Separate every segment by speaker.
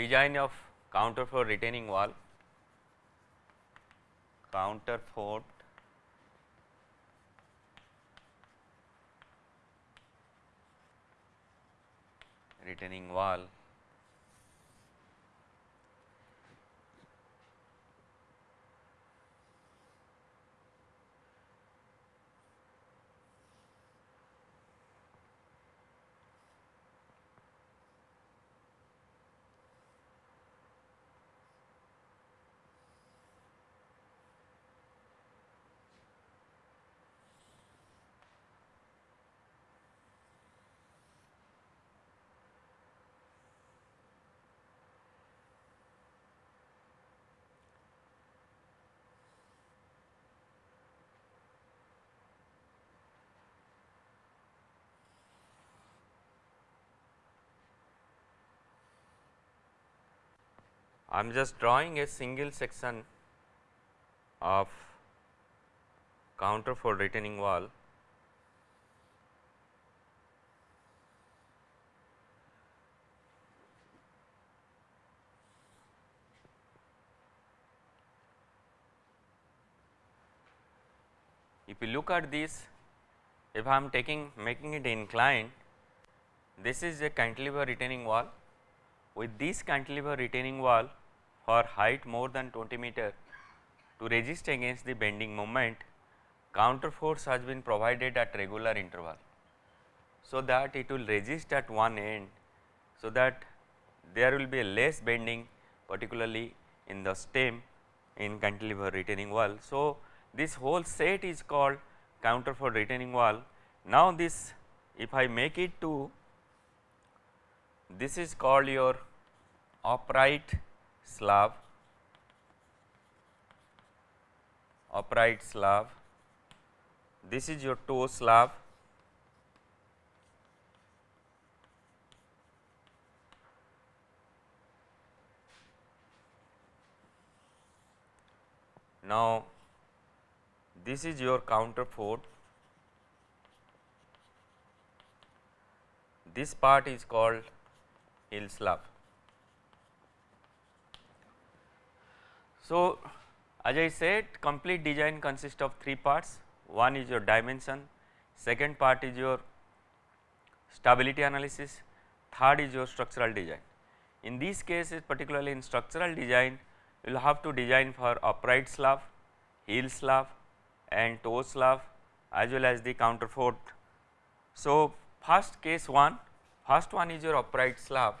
Speaker 1: Design of counterfort retaining wall, counterfort retaining wall I am just drawing a single section of counterfort retaining wall If you look at this, if I am taking making it inclined, this is a cantilever retaining wall. With this cantilever retaining wall, for height more than 20 meter to resist against the bending moment counterforts has been provided at regular interval. So, that it will resist at one end so that there will be a less bending particularly in the stem in cantilever retaining wall. So, this whole set is called counterfort retaining wall. Now, this if I make it to this is called your upright slab, upright slab, this is your toe slab, Now, this is your counterfort. This part is called heel slab. So, as I said complete design consists of three parts, one is your dimension, second part is your stability analysis, third is your structural design. In these cases particularly in structural design you will have to design for upright slab, heel slab and toe slab as well as the counterfort. So, first case 1, first one is your upright slab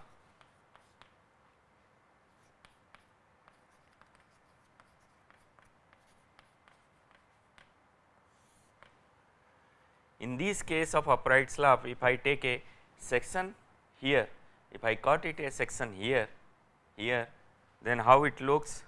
Speaker 1: In this case of upright slab, if I take a section here, if I cut it a section here, here, then how it looks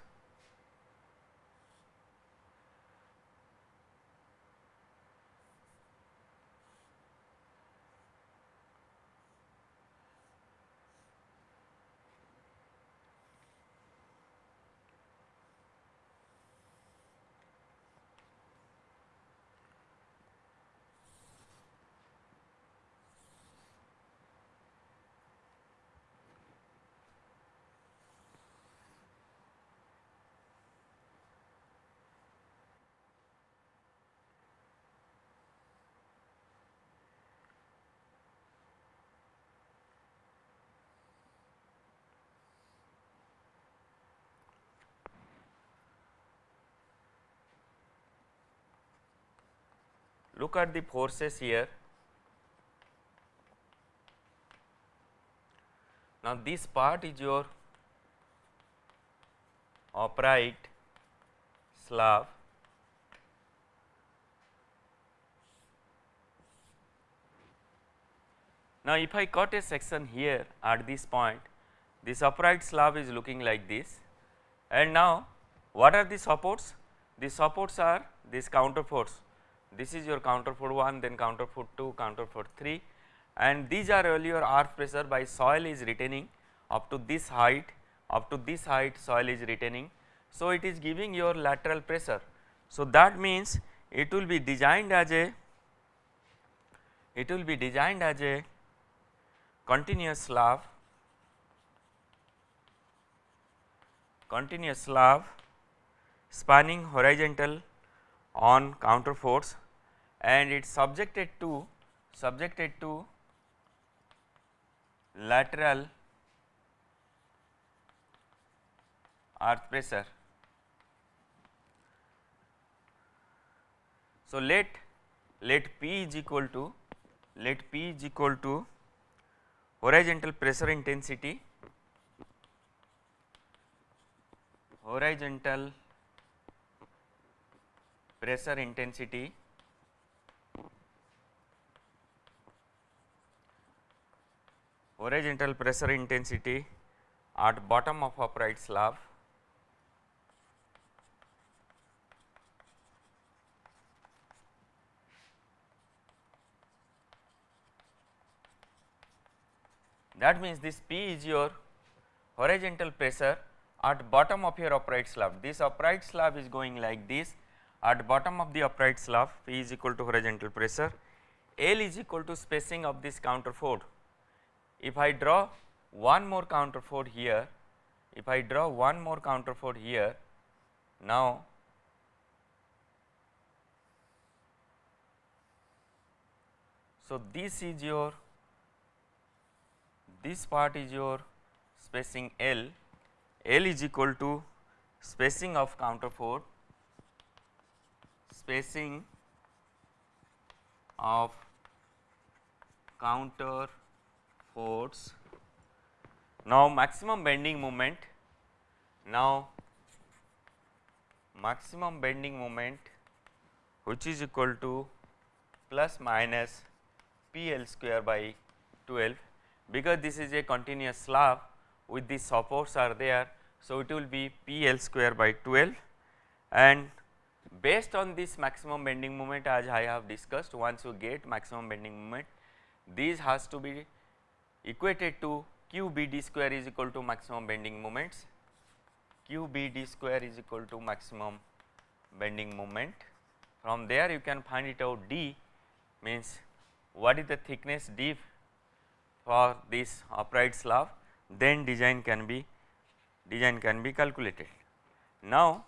Speaker 1: Look at the forces here. Now, this part is your upright slab Now, if I cut a section here at this point, this upright slab is looking like this and now what are the supports? The supports are this counterforts this is your counterfort 1 then counterfort 2 counterfort 3 and these are all your earth pressure by soil is retaining up to this height up to this height soil is retaining. So, it is giving your lateral pressure. So, that means it will be designed as a it will be designed as a continuous slab continuous slab spanning horizontal on counterforts and it is subjected to subjected to lateral earth pressure. So, let let P is equal to let P is equal to horizontal pressure intensity horizontal pressure intensity horizontal pressure intensity at bottom of upright slab that means this P is your horizontal pressure at bottom of your upright slab. This upright slab is going like this at bottom of the upright slab P is equal to horizontal pressure, L is equal to spacing of this counterfort. If I draw one more counterfort here, if I draw one more counterfort here, now so this is your this part is your spacing L. L is equal to spacing of counterfort, spacing of counter force. Now, maximum bending moment, now maximum bending moment which is equal to plus minus P L square by 12 because this is a continuous slab with the supports are there. So, it will be P L square by 12 and based on this maximum bending moment as I have discussed once you get maximum bending moment these has to be equated to q b d square is equal to maximum bending moments q b d square is equal to maximum bending moment. From there you can find it out d means what is the thickness d for this upright slab then design can be design can be calculated. Now,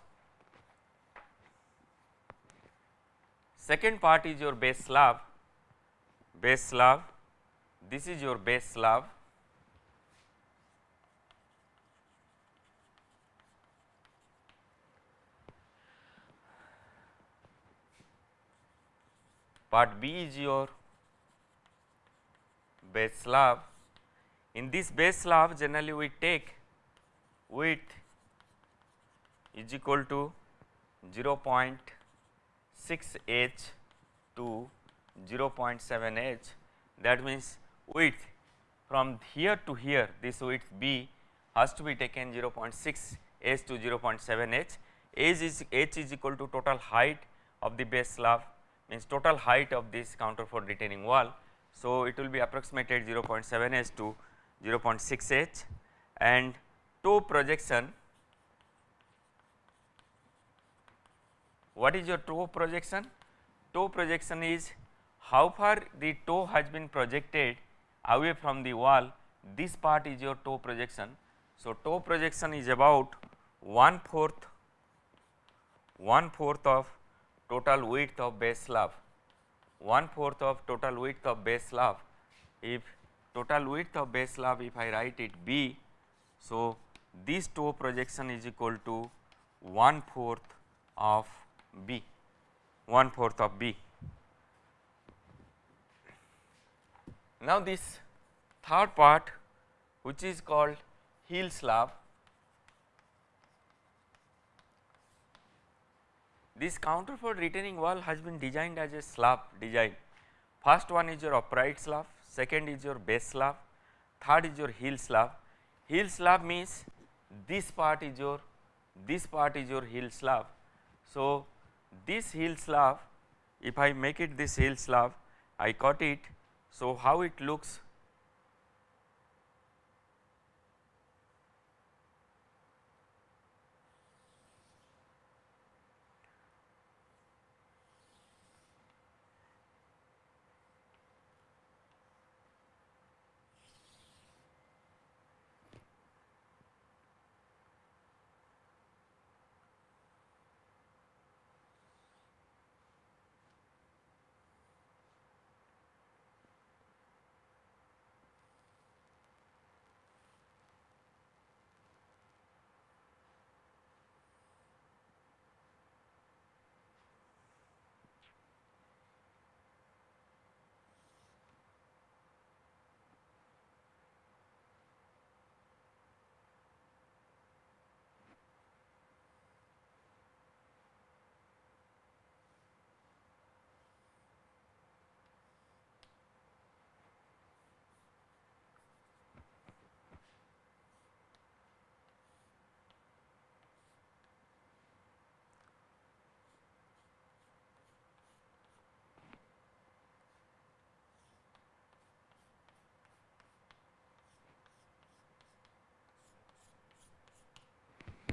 Speaker 1: second part is your base slab, base slab, this is your base slab. Part B is your base slab in this base slab generally we take width is equal to 0.6 h to 0.7 h that means width from here to here this width b has to be taken 0.6 h to 0.7 h h is h is equal to total height of the base slab means total height of this counterfort retaining wall. So, it will be approximated 0.7 h to 0.6 h and toe projection what is your toe projection? Toe projection is how far the toe has been projected away from the wall this part is your toe projection. So, toe projection is about 1 fourth 1 fourth of total width of base slab one fourth of total width of base slab if total width of base slab if I write it B. So, this toe projection is equal to one fourth of B, one fourth of B. Now, this third part which is called heel slab, this counterfort retaining wall has been designed as a slab design. First one is your upright slab, second is your base slab, third is your heel slab. Heel slab means this part is your this part is your heel slab. So, this heel slab if I make it this heel slab I cut it. So, how it looks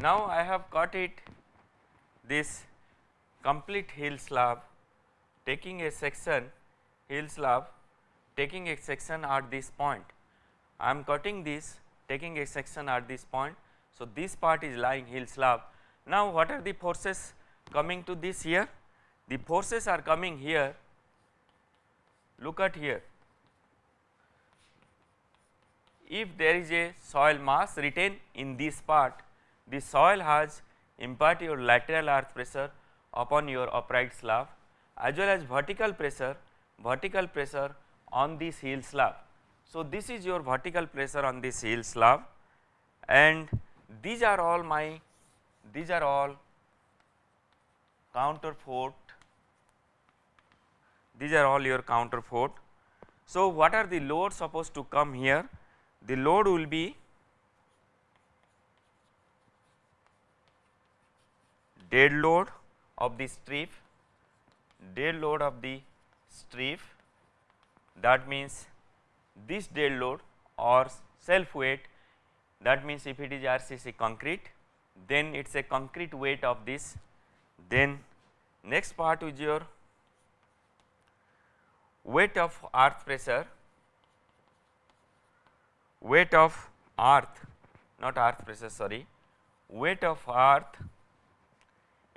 Speaker 1: Now I have got it this complete heel slab taking a section heel slab taking a section at this point. I am cutting this taking a section at this point. So, this part is lying heel slab. Now, what are the forces coming to this here? The forces are coming here look at here if there is a soil mass retained in this part the soil has impart your lateral earth pressure upon your upright slab as well as vertical pressure vertical pressure on this heel slab. So, this is your vertical pressure on this heel slab and these are all my these are all counterfort these are all your counterfort. So, what are the load supposed to come here? The load will be dead load of the strip, dead load of the strip. That means this dead load or self weight that means if it is RCC concrete then it is a concrete weight of this. Then next part is your weight of earth pressure weight of earth not earth pressure sorry weight of earth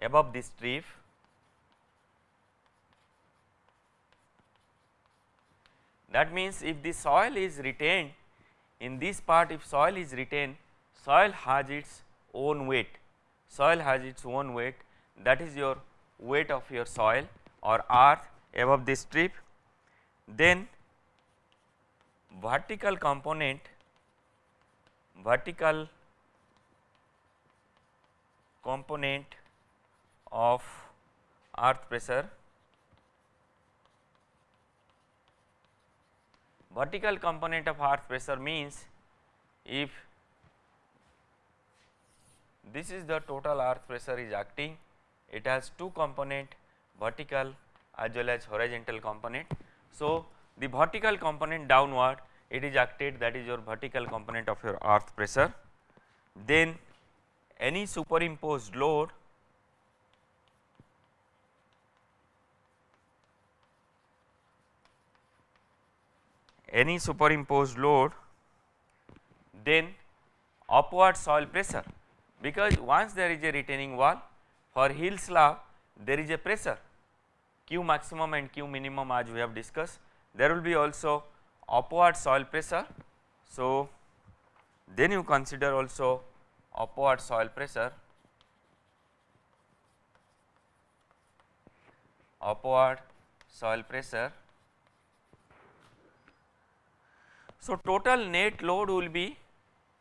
Speaker 1: above the strip that means if the soil is retained in this part if soil is retained soil has its own weight. Soil has its own weight. That is your weight of your soil or earth above the strip then vertical component vertical component of earth pressure vertical component of earth pressure means if this is the total earth pressure is acting it has two component vertical as well as horizontal component so, the vertical component downward it is acted that is your vertical component of your earth pressure. Then any superimposed load any superimposed load then upward soil pressure because once there is a retaining wall for heel slab there is a pressure Q maximum and Q minimum as we have discussed. There will be also upward soil pressure. So, then you consider also upward soil pressure, upward soil pressure. So, total net load will be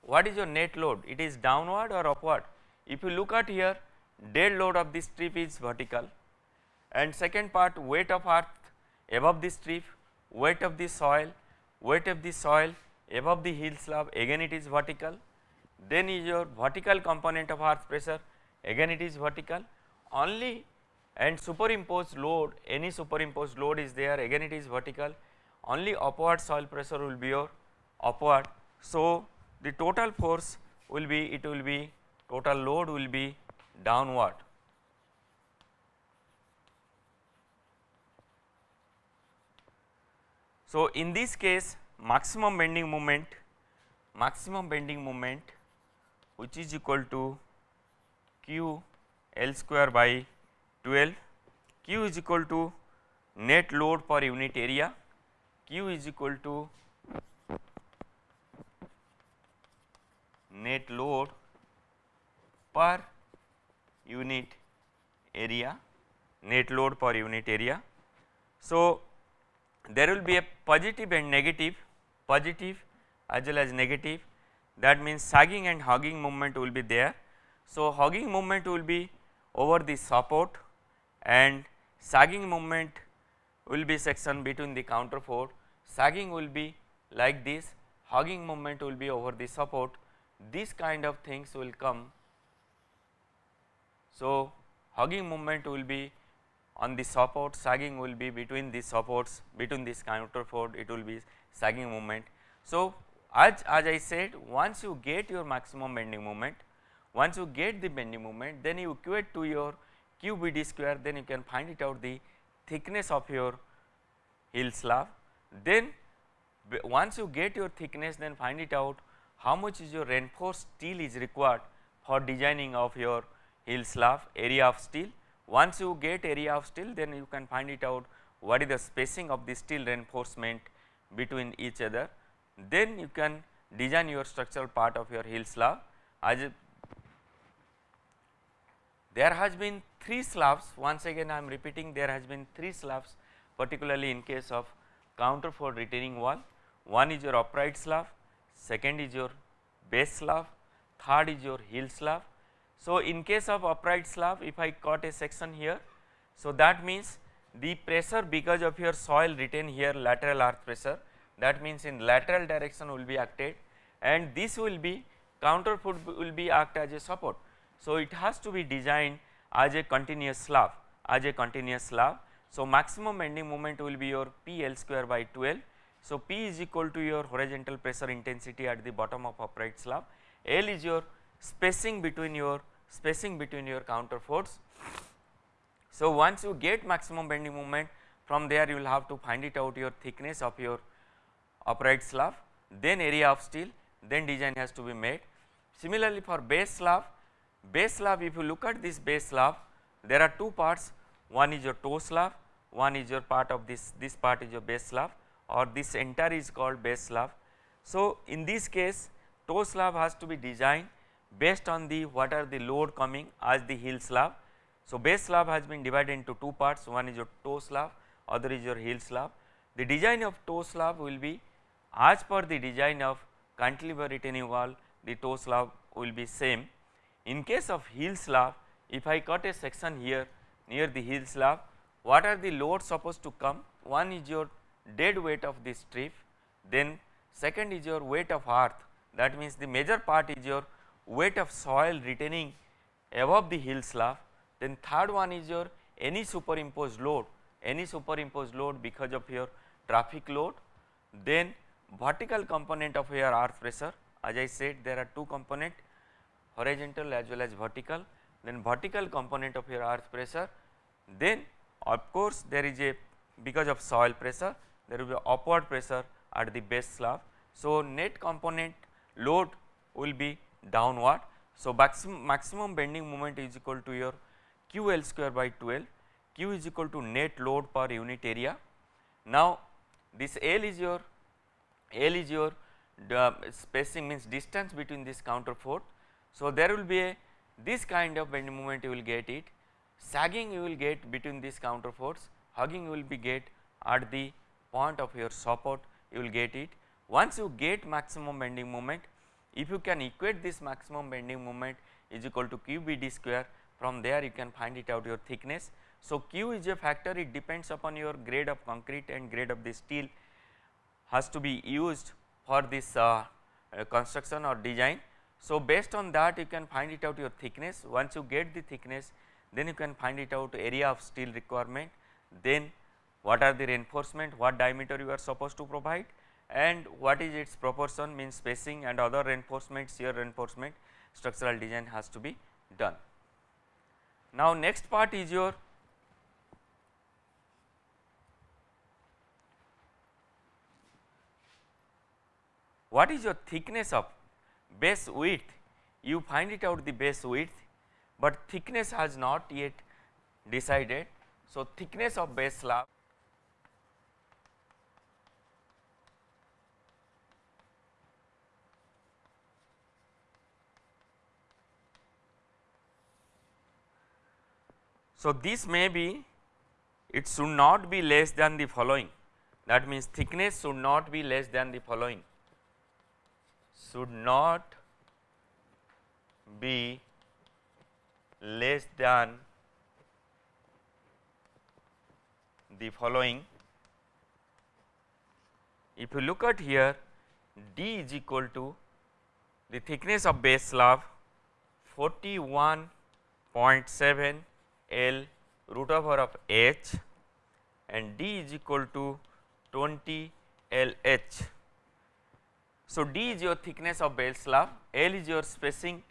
Speaker 1: what is your net load? It is downward or upward? If you look at here dead load of this strip is vertical and second part weight of earth above the strip, weight of the soil, weight of the soil above the heel slab again it is vertical. Then is your vertical component of earth pressure again it is vertical only and superimposed load any superimposed load is there again it is vertical only upward soil pressure will be your upward. So, the total force will be it will be total load will be downward. So, in this case maximum bending moment maximum bending moment which is equal to q L square by 12 q is equal to net load per unit area q is equal to net load per unit area net load per unit area. So, there will be a positive and negative positive as well as negative that means sagging and hogging movement will be there. So, hogging movement will be over the support and sagging movement will be section between the counterfort sagging will be like this. Hogging movement will be over the support. This kind of things will come. So, hogging movement will be on the support. Sagging will be between the supports between this counterfort it will be sagging moment. So, as, as I said once you get your maximum bending moment Once you get the bending moment then you equate to your QBD square then you can find it out the thickness of your heel slab. Then once you get your thickness then find it out how much is your reinforced steel is required for designing of your heel slab area of steel. Once you get area of steel then you can find it out what is the spacing of the steel reinforcement between each other. Then you can design your structural part of your heel slab as there has been 3 slabs once again I am repeating there has been 3 slabs particularly in case of counter counterfort retaining wall. One is your upright slab, second is your base slab, third is your heel slab. So, in case of upright slab if I cut a section here, so that means the pressure because of your soil retain here lateral earth pressure that means in lateral direction will be acted and this will be counterfort will be act as a support. So, it has to be designed as a continuous slab as a continuous slab. So, maximum bending moment will be your P L square by 12. So, P is equal to your horizontal pressure intensity at the bottom of upright slab, L is your spacing between your spacing between your counterforts. So, once you get maximum bending moment from there you will have to find it out your thickness of your upright slab, then area of steel, then design has to be made. Similarly, for base slab Base slab if you look at this base slab there are two parts one is your toe slab one is your part of this this part is your base slab or this entire is called base slab. So, in this case toe slab has to be designed based on the what are the load coming as the heel slab. So, base slab has been divided into two parts one is your toe slab other is your heel slab. The design of toe slab will be as per the design of cantilever retaining wall the toe slab will be same in case of heel slab, if I cut a section here near the heel slab, what are the loads supposed to come? One is your dead weight of this strip, then second is your weight of earth. That means the major part is your weight of soil retaining above the heel slab, then third one is your any superimposed load, any superimposed load because of your traffic load, then vertical component of your earth pressure. As I said there are two component horizontal as well as vertical then vertical component of your earth pressure then of course there is a because of soil pressure there will be upward pressure at the base slab. So, net component load will be downward. So, maximum, maximum bending moment is equal to your Q L square by 12, Q is equal to net load per unit area. Now, this L is your L is your uh, spacing means distance between this counterfort so, there will be a this kind of bending moment you will get it, sagging you will get between this counter force, hogging you will be get at the point of your support you will get it. Once you get maximum bending moment, if you can equate this maximum bending moment is equal to QBD square from there you can find it out your thickness. So, Q is a factor it depends upon your grade of concrete and grade of the steel has to be used for this uh, uh, construction or design. So, based on that you can find it out your thickness. Once you get the thickness then you can find it out area of steel requirement. Then what are the reinforcement? What diameter you are supposed to provide? And what is its proportion? Means spacing and other reinforcement shear reinforcement structural design has to be done. Now, next part is your what is your thickness of base width you find it out the base width, but thickness has not yet decided. So, thickness of base slab So, this may be it should not be less than the following that means thickness should not be less than the following should not be less than the following. If you look at here d is equal to the thickness of base slab 41.7 L root over of h and d is equal to 20 L h so, D is your thickness of base slab, L is your spacing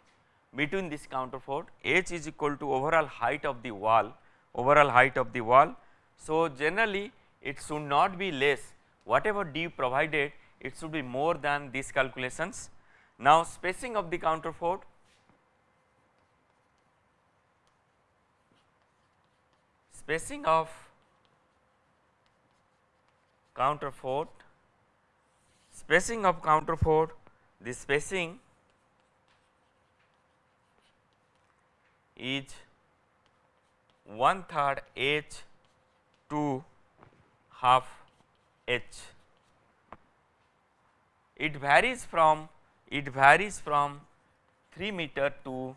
Speaker 1: between this counterfort h is equal to overall height of the wall overall height of the wall. So, generally it should not be less whatever d provided it should be more than these calculations. Now, spacing of the counterfort spacing of counterfort spacing of counterfort the spacing is one third h to half h. It varies from it varies from 3 meter to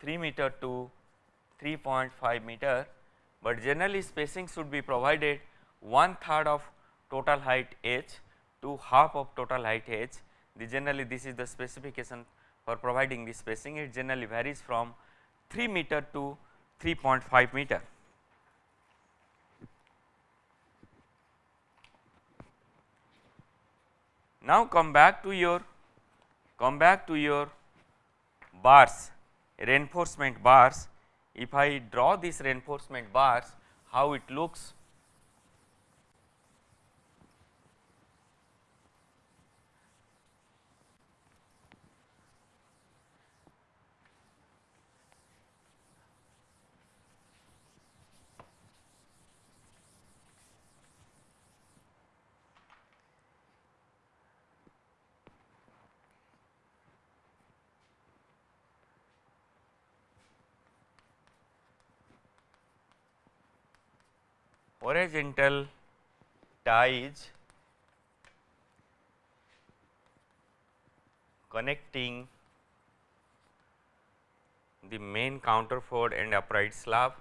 Speaker 1: 3 meter to 3.5 meter, but generally spacing should be provided one third of total height h to half of total height h. The generally this is the specification for providing the spacing it generally varies from 3 meter to 3.5 meter. Now come back to your come back to your bars reinforcement bars if I draw this reinforcement bars how it looks horizontal ties connecting the main counterfort and upright slab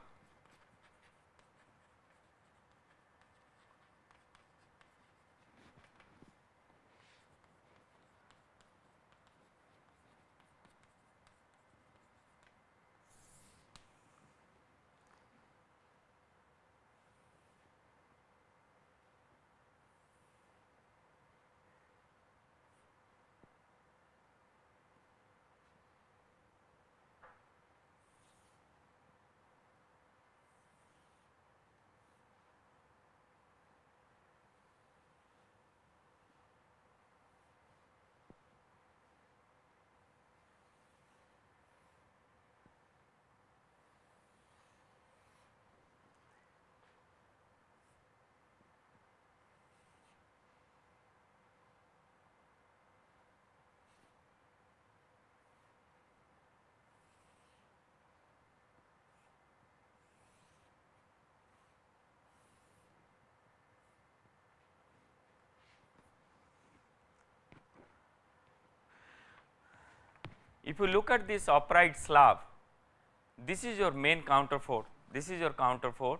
Speaker 1: If you look at this upright slab, this is your main counterfort, this is your counterfort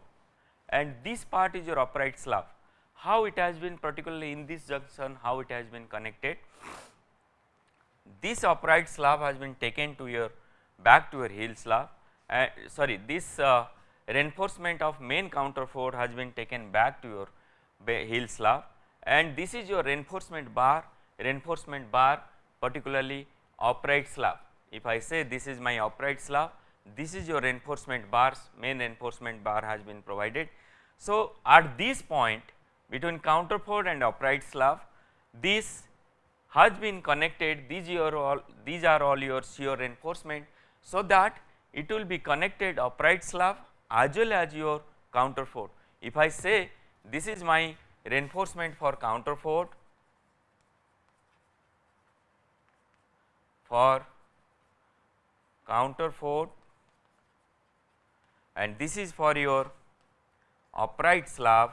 Speaker 1: and this part is your upright slab. How it has been particularly in this junction, how it has been connected. This upright slab has been taken to your back to your heel slab, uh, sorry this uh, reinforcement of main counterfort has been taken back to your heel slab and this is your reinforcement bar, reinforcement bar particularly upright slab. If I say this is my upright slab, this is your reinforcement bars, main reinforcement bar has been provided. So, at this point between counterfort and upright slab, this has been connected, these are all, these are all your shear reinforcement. So, that it will be connected upright slab as well as your counterfort. If I say this is my reinforcement for counterfort for counter counterfort and this is for your upright slab.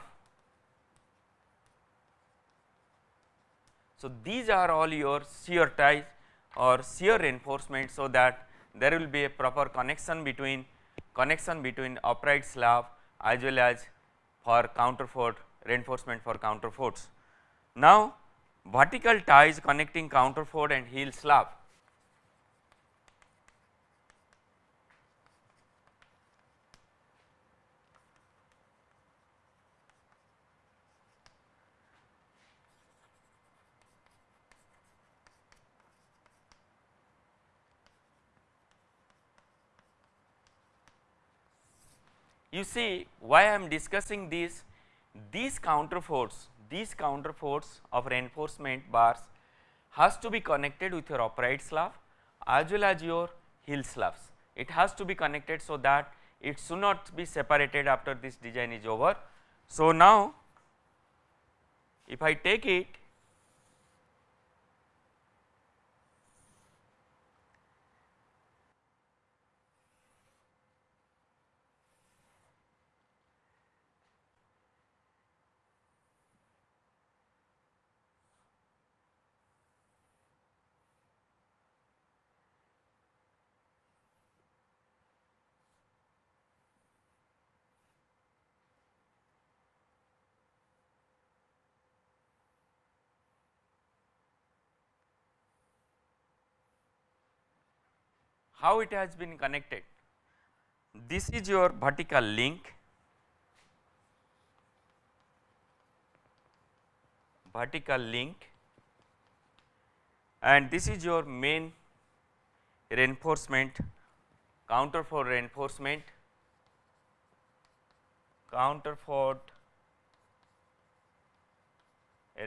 Speaker 1: So, these are all your shear ties or shear reinforcement. So, that there will be a proper connection between connection between upright slab as well as for counter counterfort reinforcement for counter counterforts. Now, vertical ties connecting counter counterfort and heel slab you see why I am discussing this, these counterforts, these counterforts of reinforcement bars has to be connected with your upright slab as well as your heel slabs. It has to be connected so that it should not be separated after this design is over. So, now if I take it how it has been connected. This is your vertical link, vertical link. And this is your main reinforcement counterfort reinforcement counter for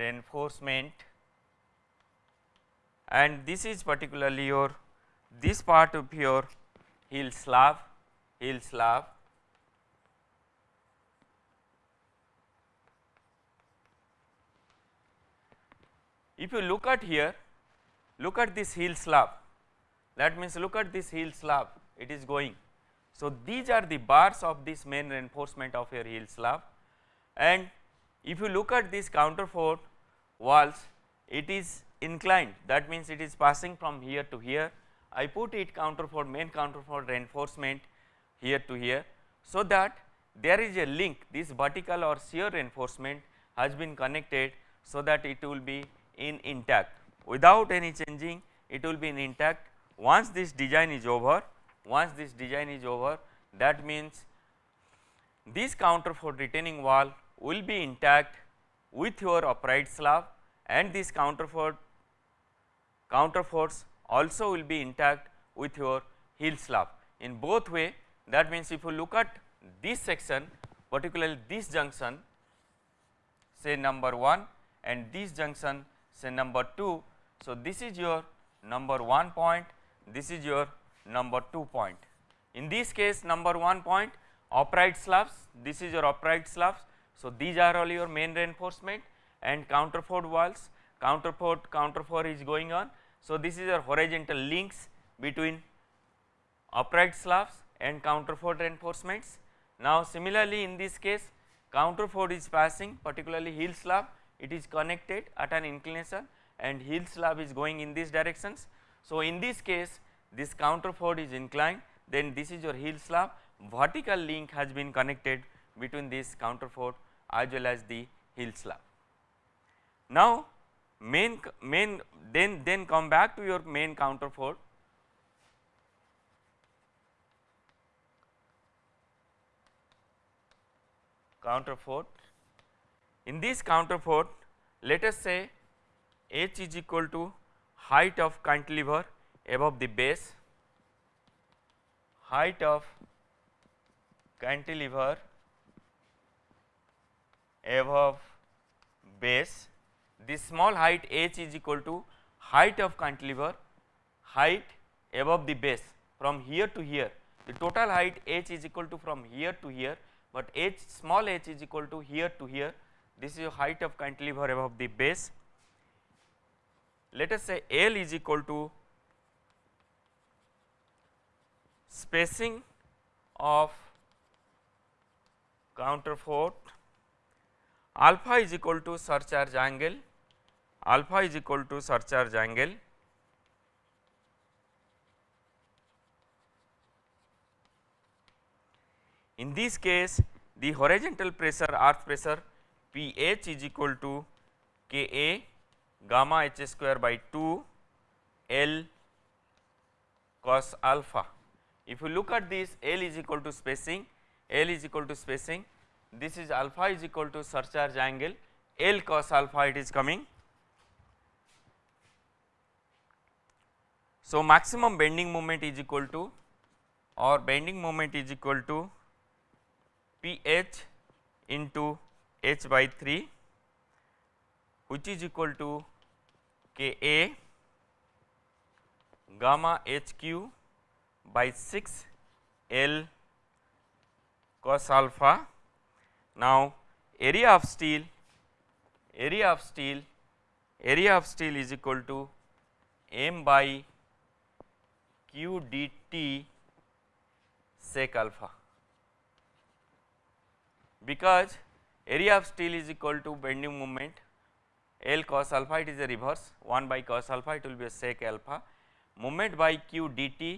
Speaker 1: reinforcement. And this is particularly your this part of your heel slab, heel slab. If you look at here, look at this heel slab, that means look at this heel slab, it is going. So, these are the bars of this main reinforcement of your heel slab. And if you look at this counterfort walls, it is inclined. That means it is passing from here to here I put it counterfort main counterfort reinforcement here to here so that there is a link. This vertical or shear reinforcement has been connected so that it will be in intact. Without any changing it will be in intact. Once this design is over once this design is over that means this counterfort retaining wall will be intact with your upright slab and this counterfort counterforts also will be intact with your heel slab. In both way that means if you look at this section particularly this junction say number 1 and this junction say number 2. So, this is your number 1 point, this is your number 2 point. In this case number 1 point upright slabs, this is your upright slabs. So, these are all your main reinforcement and counterfort walls, counterfort, counterfort is going on so, this is your horizontal links between upright slabs and counterfort reinforcements. Now, similarly in this case counterfort is passing particularly heel slab it is connected at an inclination and heel slab is going in these directions. So, in this case this counterfort is inclined then this is your heel slab vertical link has been connected between this counterfort as well as the heel slab. Now, main main then then come back to your main counterfort counterfort in this counterfort let us say h is equal to height of cantilever above the base. Height of cantilever above base this small height h is equal to height of cantilever height above the base. From here to here the total height h is equal to from here to here but h small h is equal to here to here. This is your height of cantilever above the base. Let us say L is equal to spacing of counterfort alpha is equal to surcharge angle alpha is equal to surcharge angle In this case the horizontal pressure earth pressure Ph is equal to Ka gamma h square by 2 L cos alpha. If you look at this L is equal to spacing, L is equal to spacing, this is alpha is equal to surcharge angle, L cos alpha it is coming So, maximum bending moment is equal to or bending moment is equal to P h into h by 3 which is equal to K A gamma h q by 6 L cos alpha. Now, area of steel area of steel area of steel is equal to m by q dt sec alpha because area of steel is equal to bending moment L cos alpha it is a reverse 1 by cos alpha it will be a sec alpha moment by q dt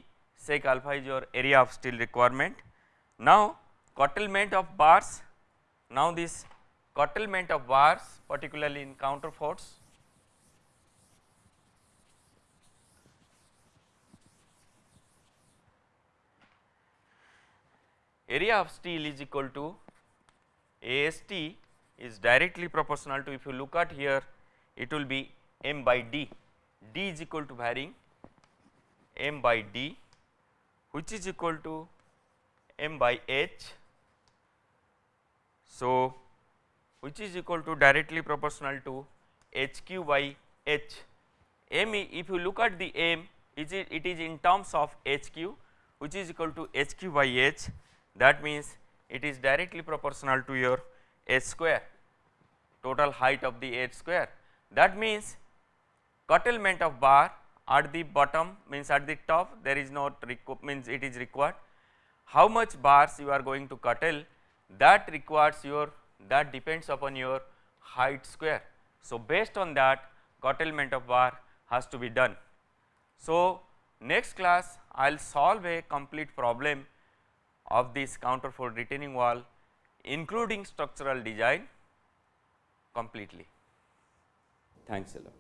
Speaker 1: sec alpha is your area of steel requirement. Now curtailment of bars now this curtailment of bars particularly in counterforts area of steel is equal to AST is directly proportional to if you look at here it will be m by d, d is equal to varying m by d which is equal to m by h. So, which is equal to directly proportional to h q by h. M if you look at the m it is it is in terms of h q which is equal to h q by h that means it is directly proportional to your h square total height of the h square. That means curtailment of bar at the bottom means at the top there is not means it is required. How much bars you are going to curtail that requires your that depends upon your height square. So, based on that curtailment of bar has to be done. So, next class I will solve a complete problem of this counterfort retaining wall including structural design completely. Thanks a lot.